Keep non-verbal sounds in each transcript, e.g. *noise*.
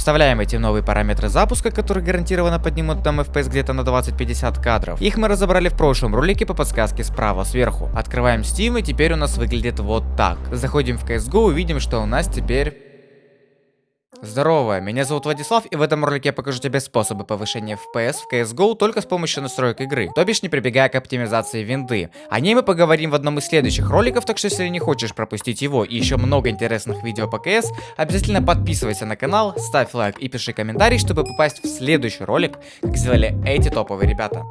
Вставляем эти новые параметры запуска, которые гарантированно поднимут там FPS где-то на 20-50 кадров. Их мы разобрали в прошлом ролике по подсказке справа сверху. Открываем Steam и теперь у нас выглядит вот так. Заходим в CSGO и видим, что у нас теперь Здорово, меня зовут Владислав, и в этом ролике я покажу тебе способы повышения FPS в CSGO только с помощью настроек игры, то бишь не прибегая к оптимизации винды. О ней мы поговорим в одном из следующих роликов, так что если не хочешь пропустить его и еще много интересных видео по CS, обязательно подписывайся на канал, ставь лайк и пиши комментарий, чтобы попасть в следующий ролик, как сделали эти топовые ребята.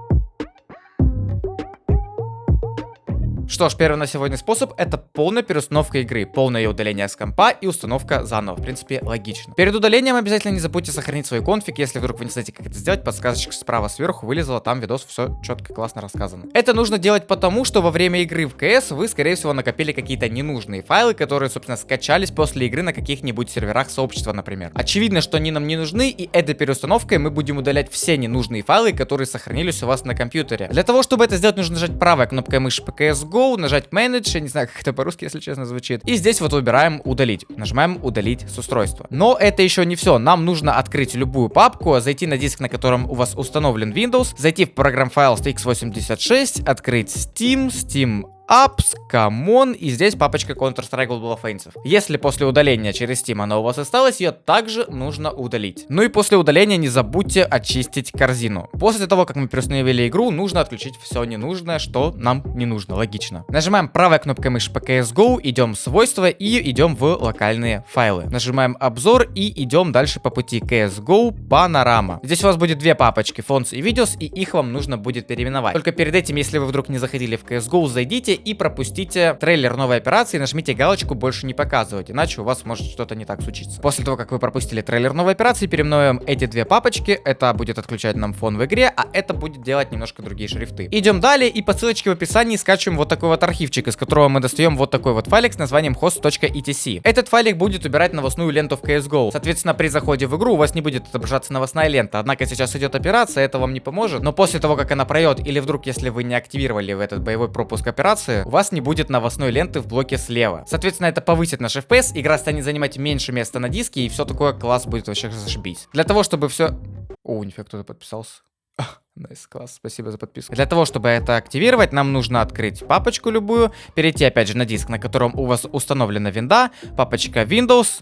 Что ж, первый на сегодня способ это полная переустановка игры, полное удаление с компа и установка заново. В принципе, логично. Перед удалением обязательно не забудьте сохранить свой конфиг. Если вдруг вы не знаете, как это сделать, подсказочка справа сверху вылезла, там видос все четко, классно рассказано. Это нужно делать потому, что во время игры в CS вы, скорее всего, накопили какие-то ненужные файлы, которые, собственно, скачались после игры на каких-нибудь серверах сообщества, например. Очевидно, что они нам не нужны, и этой переустановкой мы будем удалять все ненужные файлы, которые сохранились у вас на компьютере. Для того, чтобы это сделать, нужно нажать правой кнопкой мыши по CSGO, Go, нажать Manage, я не знаю, как это по-русски, если честно, звучит. И здесь вот выбираем удалить. Нажимаем удалить с устройства. Но это еще не все. Нам нужно открыть любую папку, зайти на диск, на котором у вас установлен Windows, зайти в программ файл x86, открыть Steam, Steam apps, common, и здесь папочка Counter-Strike Global Offensive. Если после удаления через Steam она у вас осталась, ее также нужно удалить. Ну и после удаления не забудьте очистить корзину. После того, как мы переустановили игру, нужно отключить все ненужное, что нам не нужно, логично. Нажимаем правой кнопкой мыши по CSGO, идем в свойства и идем в локальные файлы. Нажимаем обзор и идем дальше по пути CSGO Panorama. Здесь у вас будет две папочки, Fonts и Videos, и их вам нужно будет переименовать. Только перед этим, если вы вдруг не заходили в CSGO, зайдите и пропустите трейлер новой операции, нажмите галочку «Больше не показывать», иначе у вас может что-то не так случиться. После того, как вы пропустили трейлер новой операции, переименуем эти две папочки, это будет отключать нам фон в игре, а это будет делать немножко другие шрифты. Идем далее и по ссылочке в описании скачиваем вот такой вот архивчик, из которого мы достаем вот такой вот файлик с названием host.etc. Этот файлик будет убирать новостную ленту в CSGO. Соответственно, при заходе в игру у вас не будет отображаться новостная лента, однако сейчас идет операция, это вам не поможет, но после того, как она пройдет, или вдруг, если вы не активировали в этот боевой пропуск операции, информации, у вас не будет новостной ленты в блоке слева. Соответственно, это повысит наш FPS, игра станет занимать меньше места на диске, и все такое класс будет вообще зашибись. Для того, чтобы все... О, нифига, кто-то подписался. *laughs* Nice, nice, класс, спасибо за подписку. Для того, чтобы это активировать, нам нужно открыть папочку любую, перейти опять же на диск, на котором у вас установлена винда, папочка Windows.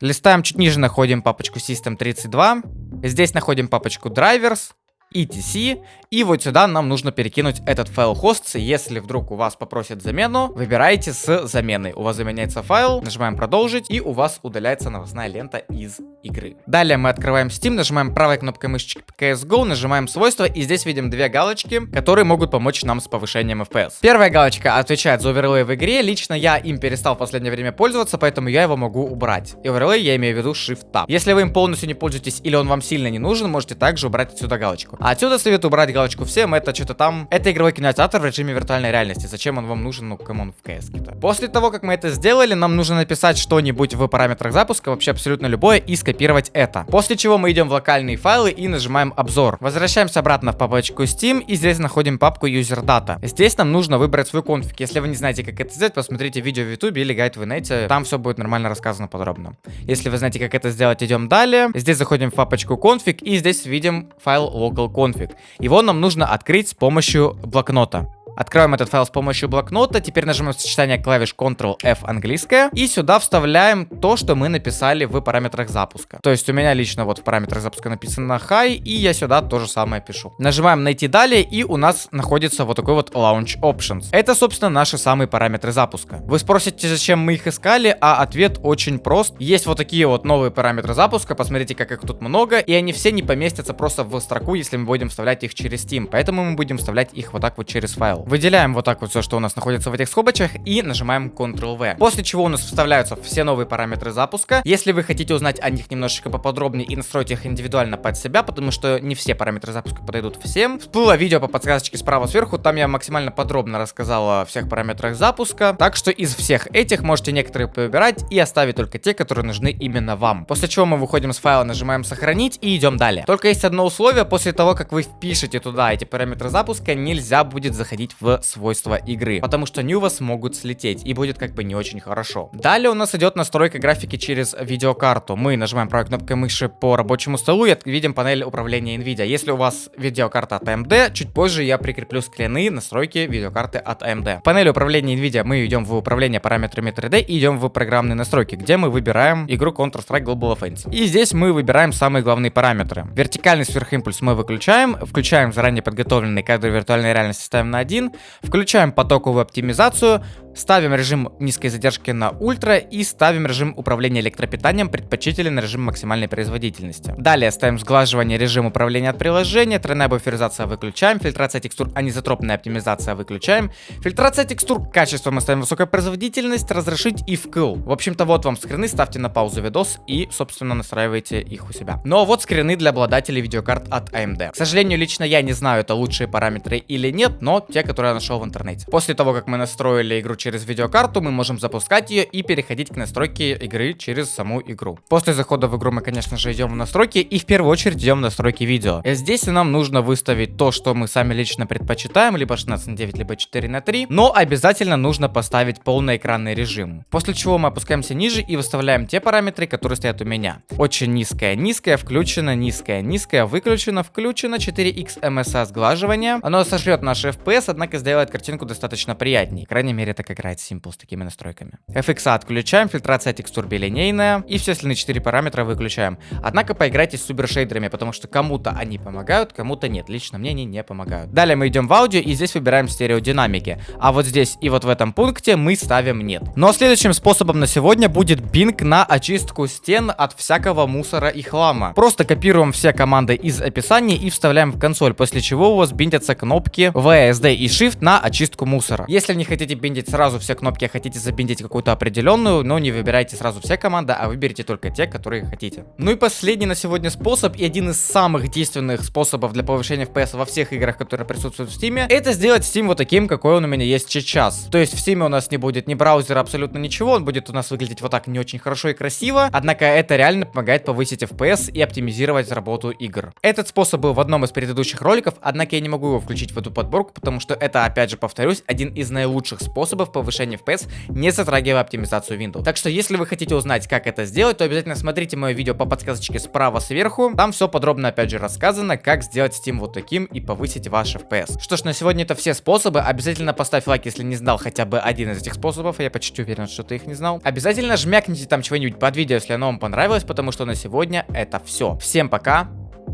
Листаем чуть ниже, находим папочку System32. Здесь находим папочку Drivers etc. И вот сюда нам нужно перекинуть этот файл hosts. Если вдруг у вас попросят замену, выбирайте с заменой. У вас заменяется файл, нажимаем продолжить, и у вас удаляется новостная лента из игры. Далее мы открываем Steam, нажимаем правой кнопкой мышечки CSGO, нажимаем свойства, и здесь видим две галочки, которые могут помочь нам с повышением FPS. Первая галочка отвечает за оверлей в игре. Лично я им перестал в последнее время пользоваться, поэтому я его могу убрать. И оверлей я имею в виду Shift Tab. Если вы им полностью не пользуетесь или он вам сильно не нужен, можете также убрать отсюда галочку. А отсюда советую убрать галочку всем, это что-то там... Это игровой кинотеатр в режиме виртуальной реальности. Зачем он вам нужен? Ну, come on, в КС -то. После того, как мы это сделали, нам нужно написать что-нибудь в параметрах запуска, вообще абсолютно любое, и скопировать это. После чего мы идем в локальные файлы и нажимаем обзор. Возвращаемся обратно в папочку Steam, и здесь находим папку User Data. Здесь нам нужно выбрать свой конфиг. Если вы не знаете, как это сделать, посмотрите видео в YouTube или гайд в инете, там все будет нормально рассказано подробно. Если вы знаете, как это сделать, идем далее. Здесь заходим в папочку config, и здесь видим файл local config. Его нам нужно открыть с помощью блокнота. Откроем этот файл с помощью блокнота. Теперь нажимаем сочетание клавиш Ctrl-F английская. И сюда вставляем то, что мы написали в параметрах запуска. То есть у меня лично вот в параметрах запуска написано high, и я сюда то же самое пишу. Нажимаем найти далее, и у нас находится вот такой вот Launch Options. Это, собственно, наши самые параметры запуска. Вы спросите, зачем мы их искали, а ответ очень прост. Есть вот такие вот новые параметры запуска. Посмотрите, как их тут много, и они все не поместятся просто в строку, если мы будем вставлять их через Steam. Поэтому мы будем вставлять их вот так вот через файл. Выделяем вот так вот все, что у нас находится в этих скобочках и нажимаем Ctrl-V. После чего у нас вставляются все новые параметры запуска. Если вы хотите узнать о них немножечко поподробнее и настроить их индивидуально под себя, потому что не все параметры запуска подойдут всем, всплыло видео по подсказочке справа сверху, там я максимально подробно рассказал о всех параметрах запуска. Так что из всех этих можете некоторые выбирать и оставить только те, которые нужны именно вам. После чего мы выходим с файла, нажимаем сохранить и идем далее. Только есть одно условие, после того, как вы впишете туда эти параметры запуска, нельзя будет заходить вводить в свойства игры, потому что они у вас могут слететь и будет как бы не очень хорошо. Далее у нас идет настройка графики через видеокарту. Мы нажимаем правой кнопкой мыши по рабочему столу и видим панель управления NVIDIA. Если у вас видеокарта от AMD, чуть позже я прикреплю скрины настройки видеокарты от AMD. В панели управления NVIDIA мы идем в управление параметрами 3D и идем в программные настройки, где мы выбираем игру Counter-Strike Global Offensive. И здесь мы выбираем самые главные параметры. Вертикальный сверхимпульс мы выключаем, включаем заранее подготовленный кадр виртуальной реальности ставим на 1, включаем потоковую оптимизацию, Ставим режим низкой задержки на ультра и ставим режим управления электропитанием предпочтителен режим максимальной производительности. Далее ставим сглаживание режим управления от приложения, тройная буферизация выключаем, фильтрация текстур анизотропная оптимизация выключаем, фильтрация текстур качество мы ставим высокая производительность, разрешить и вкл. В общем-то вот вам скрины, ставьте на паузу видос и собственно настраивайте их у себя. Но вот скрины для обладателей видеокарт от AMD. К сожалению лично я не знаю это лучшие параметры или нет, но те, которые я нашел в интернете. После того как мы настроили игру через видеокарту, мы можем запускать ее и переходить к настройке игры через саму игру. После захода в игру мы, конечно же, идем в настройки и в первую очередь идем в настройки видео. Здесь нам нужно выставить то, что мы сами лично предпочитаем, либо 16 на 9, либо 4 на 3, но обязательно нужно поставить полный экранный режим. После чего мы опускаемся ниже и выставляем те параметры, которые стоят у меня. Очень низкая, низкая, включена, низкая, низкая, выключена, включена, 4x MSA сглаживание. Оно сошлет наш FPS, однако сделает картинку достаточно приятнее. Крайней мере, так играет Simple с такими настройками. FX отключаем, фильтрация текстур билинейная и все остальные 4 параметра выключаем. Однако поиграйте с субершейдерами, потому что кому-то они помогают, кому-то нет. Лично мне они не помогают. Далее мы идем в аудио и здесь выбираем стереодинамики. А вот здесь и вот в этом пункте мы ставим нет. Но ну, а следующим способом на сегодня будет бинг на очистку стен от всякого мусора и хлама. Просто копируем все команды из описания и вставляем в консоль, после чего у вас биндятся кнопки VSD и Shift на очистку мусора. Если не хотите биндить сразу сразу все кнопки, хотите забиндить какую-то определенную, но не выбирайте сразу все команды, а выберите только те, которые хотите. Ну и последний на сегодня способ, и один из самых действенных способов для повышения FPS во всех играх, которые присутствуют в Steam, это сделать Steam вот таким, какой он у меня есть сейчас. То есть в Steam у нас не будет ни браузера, абсолютно ничего, он будет у нас выглядеть вот так не очень хорошо и красиво, однако это реально помогает повысить FPS и оптимизировать работу игр. Этот способ был в одном из предыдущих роликов, однако я не могу его включить в эту подборку, потому что это, опять же, повторюсь, один из наилучших способов повышения FPS, не затрагивая оптимизацию Windows. Так что, если вы хотите узнать, как это сделать, то обязательно смотрите мое видео по подсказочке справа сверху. Там все подробно, опять же, рассказано, как сделать Steam вот таким и повысить ваш FPS. Что ж, на сегодня это все способы. Обязательно поставь лайк, если не знал хотя бы один из этих способов. Я почти уверен, что ты их не знал. Обязательно жмякните там чего-нибудь под видео, если оно вам понравилось, потому что на сегодня это все. Всем пока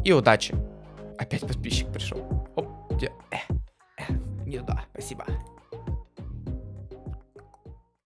и удачи. Опять подписчик пришел. Оп, где? Э, э, не туда, спасибо.